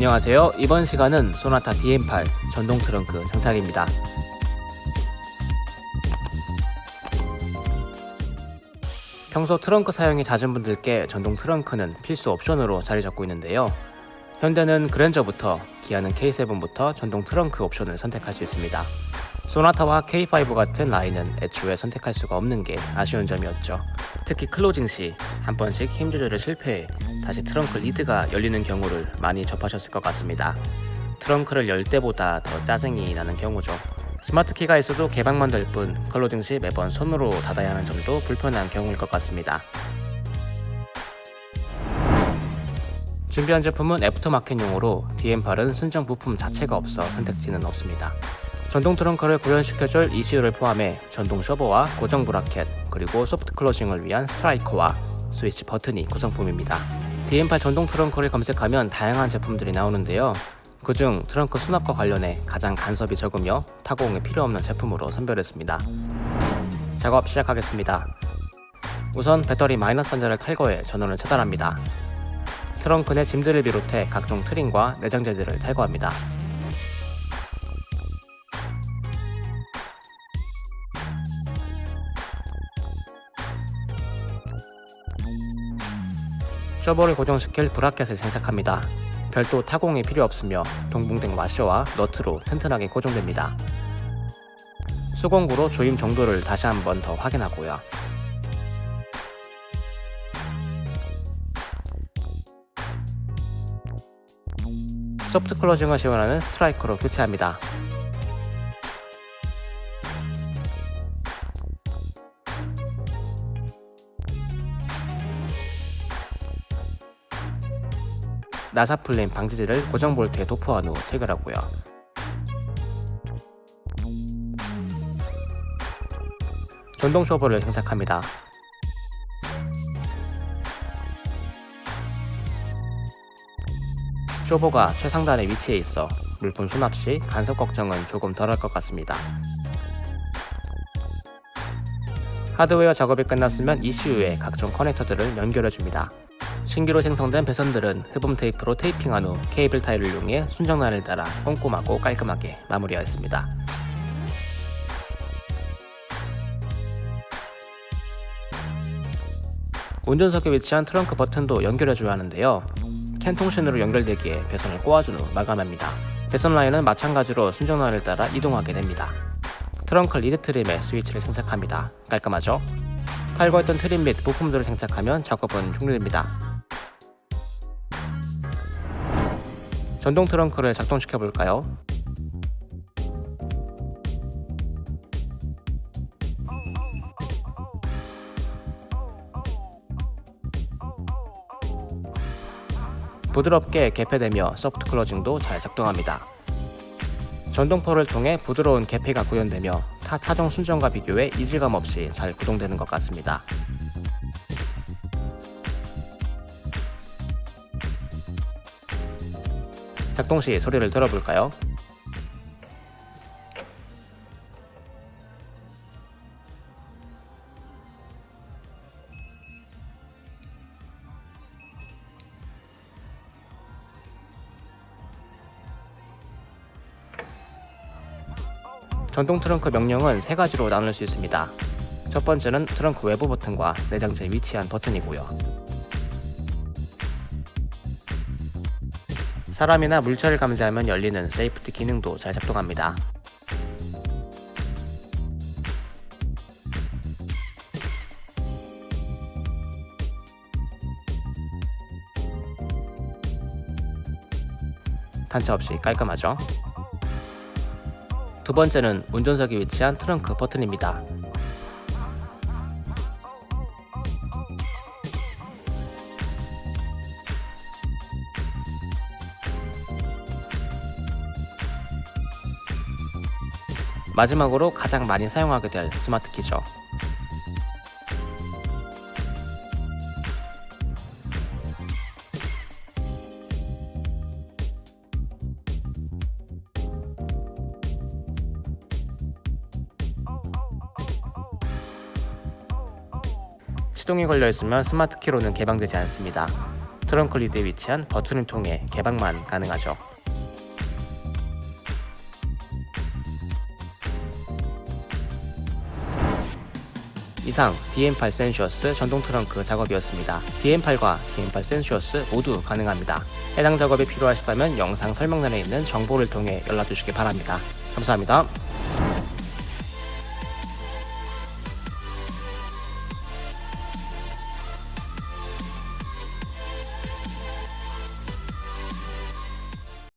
안녕하세요. 이번 시간은 소나타 DN8 전동 트렁크 장착입니다. 평소 트렁크 사용이 잦은 분들께 전동 트렁크는 필수 옵션으로 자리 잡고 있는데요. 현대는 그랜저부터 기아는 K7부터 전동 트렁크 옵션을 선택할 수 있습니다. 소나타와 K5 같은 라인은 애초에 선택할 수가 없는 게 아쉬운 점이었죠. 특히 closing 시 한 번씩 힘 조절에 실패해 다시 트렁크 lid가 열리는 경우를 많이 접하셨을 것 같습니다. 트렁크를 열 때보다 더 짜증이 나는 경우죠. 스마트 키가 있어도 개방만 될 뿐 closing 시 매번 손으로 닫아야 하는 점도 불편한 경우일 것 같습니다. 준비한 제품은 애프터마켓용으로 DM8은 순정 부품 자체가 없어 선택지는 없습니다. 전동 트렁크를 구현시켜줄 ECU를 포함해 전동 쇼버와 고정 브라켓 그리고 soft closing을 위한 스트라이커와 스위치 버튼이 구성품입니다. DM8 전동 트렁크를 검색하면 다양한 제품들이 나오는데요. 그중 트렁크 수납과 관련해 가장 간섭이 적으며 타공이 필요 없는 제품으로 선별했습니다. 작업 시작하겠습니다. 우선 배터리 마이너스 단자를 탈거해 전원을 차단합니다. 트렁크 내 짐들을 비롯해 각종 트림과 내장재들을 탈거합니다. 쇼버를 고정시킬 브라켓을 장착합니다. 별도 타공이 필요 없으며 동봉된 와셔와 너트로 튼튼하게 고정됩니다. 수공구로 조임 정도를 다시 한번 더 확인하고요. soft closing을 지원하는 스트라이커로 교체합니다. 나사플린 방지제를 고정 볼트에 도포한 후 체결하고요. 전동 쇼버를 장착합니다. 쇼버가 최상단에 위치해 있어 물품 수납 시 간섭 걱정은 조금 덜할 것 같습니다. 하드웨어 작업이 끝났으면 ECU에 각종 커넥터들을 연결해줍니다. 신규로 생성된 배선들은 흡음 테이프로 테이핑한 후 케이블 타이를 이용해 순정 라인을 따라 꼼꼼하고 깔끔하게 마무리하였습니다. 운전석에 위치한 트렁크 버튼도 연결해줘야 하는데요. CAN 통신으로 연결되기에 배선을 꼬아준 후 마감합니다. 배선 라인은 마찬가지로 순정 라인을 따라 이동하게 됩니다. 트렁크 lid 트림에 스위치를 장착합니다. 깔끔하죠? 탈거했던 트림 및 부품들을 장착하면 작업은 종료됩니다. 전동 트렁크를 작동시켜 볼까요? 부드럽게 개폐되며 소프트 클로징도 잘 작동합니다. 전동포를 통해 부드러운 개폐가 구현되며 타 차종 순정과 비교해 이질감 없이 잘 구동되는 것 같습니다. 작동 시 소리를 들어볼까요? 전동 트렁크 명령은 세 가지로 나눌 수 있습니다. 첫 번째는 트렁크 외부 버튼과 내장재에 위치한 버튼이고요. 사람이나 물체를 감지하면 열리는 safety 기능도 잘 작동합니다. 단차 없이 깔끔하죠? 두 번째는 운전석에 위치한 트렁크 버튼입니다. 마지막으로 가장 많이 사용하게 될 스마트 키죠. 시동이 걸려 있으면 스마트 키로는 개방되지 않습니다. 트렁크 리드에 위치한 버튼을 통해 개방만 가능하죠. 이상 DN8 센슈어스 전동 트렁크 작업이었습니다. DN8과 DN8 센슈어스 모두 가능합니다. 해당 작업이 필요하시다면 영상 설명란에 있는 정보를 통해 연락 주시기 바랍니다. 감사합니다.